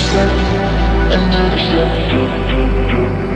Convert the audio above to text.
accept and accept.